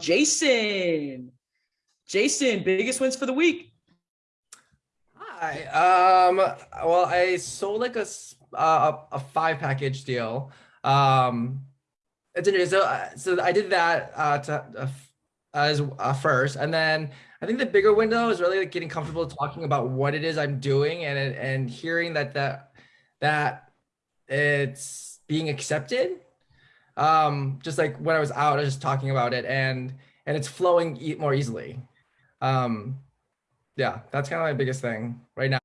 Jason. Jason, biggest wins for the week. Hi. Um. Well, I sold like a uh, a, a five package deal. Um. It's interesting. So, uh, so I did that uh, to, uh, as uh, first, and then I think the bigger window is really like getting comfortable talking about what it is I'm doing and and hearing that that that it's being accepted. Um. Just like when I was out, I was just talking about it, and and it's flowing e more easily. Um. Yeah, that's kind of my biggest thing right now.